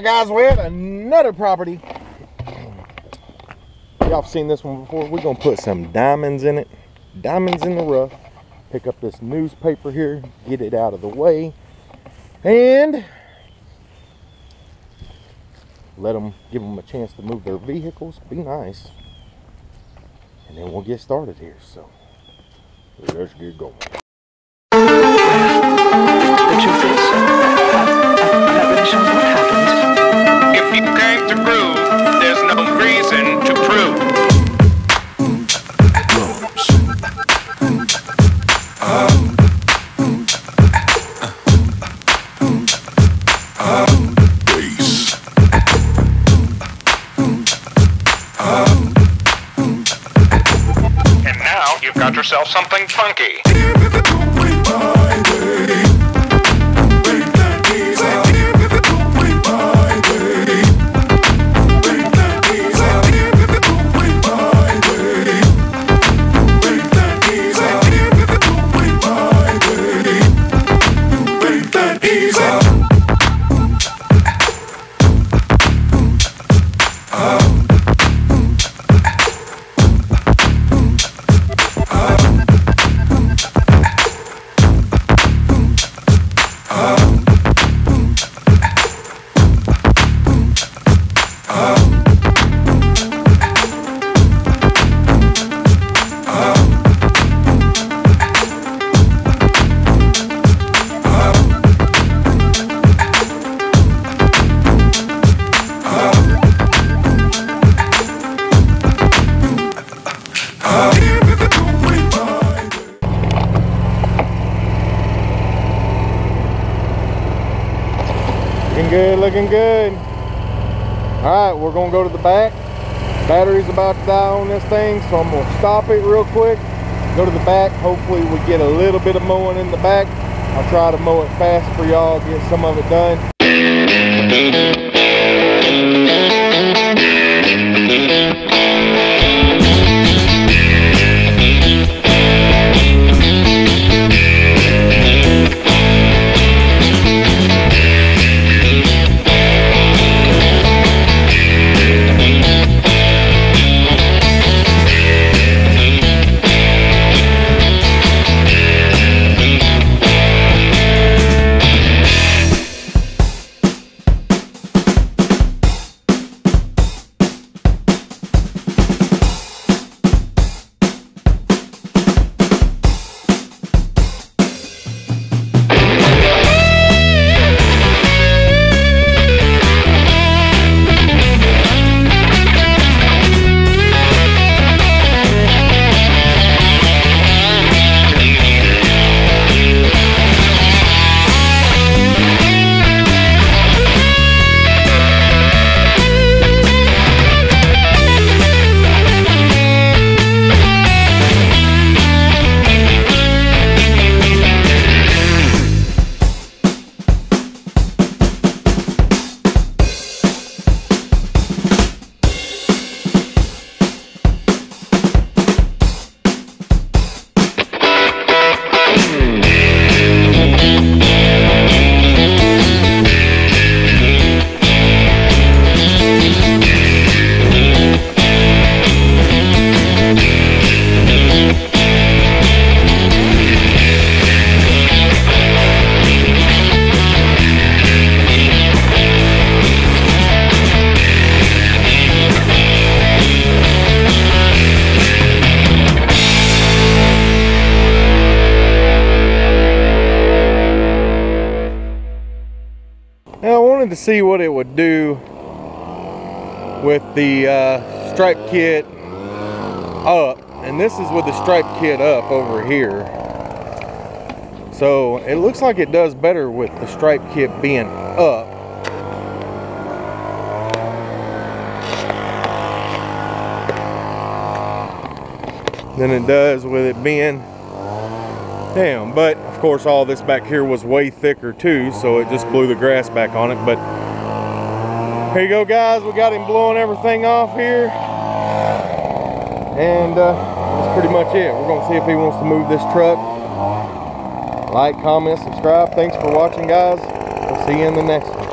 right, guys, we have another property. Y'all seen this one before. We're gonna put some diamonds in it. Diamonds in the rough. Pick up this newspaper here, get it out of the way, and let them give them a chance to move their vehicles. Be nice, and then we'll get started here. So let's get going. You came to groove, there's no reason to prove. And now you've got yourself something funky. Good, looking good. All right, we're gonna go to the back. Battery's about to die on this thing, so I'm gonna stop it real quick. Go to the back. Hopefully we get a little bit of mowing in the back. I'll try to mow it fast for y'all, get some of it done. Wanted to see what it would do with the uh, stripe kit up and this is with the stripe kit up over here. So it looks like it does better with the stripe kit being up. Than it does with it being down. But of course all this back here was way thicker too so it just blew the grass back on it. But here you go guys. We got him blowing everything off here. And uh, that's pretty much it. We're gonna see if he wants to move this truck. Like comment subscribe. Thanks for watching guys. We'll see you in the next one